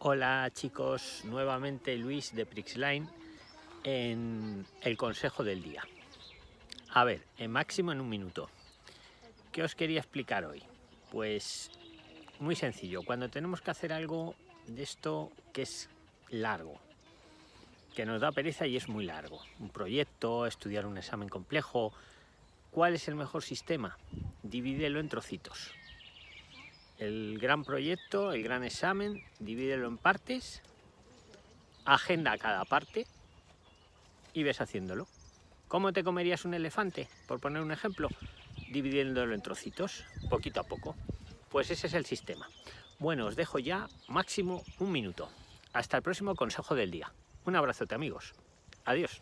Hola chicos, nuevamente Luis de Prixline en el consejo del día. A ver, en máximo en un minuto. ¿Qué os quería explicar hoy? Pues muy sencillo, cuando tenemos que hacer algo de esto que es largo, que nos da pereza y es muy largo, un proyecto, estudiar un examen complejo, ¿cuál es el mejor sistema? Divídelo en trocitos el gran proyecto, el gran examen, divídelo en partes, agenda cada parte y ves haciéndolo. ¿Cómo te comerías un elefante? Por poner un ejemplo, dividiéndolo en trocitos, poquito a poco. Pues ese es el sistema. Bueno, os dejo ya máximo un minuto. Hasta el próximo consejo del día. Un abrazote amigos. Adiós.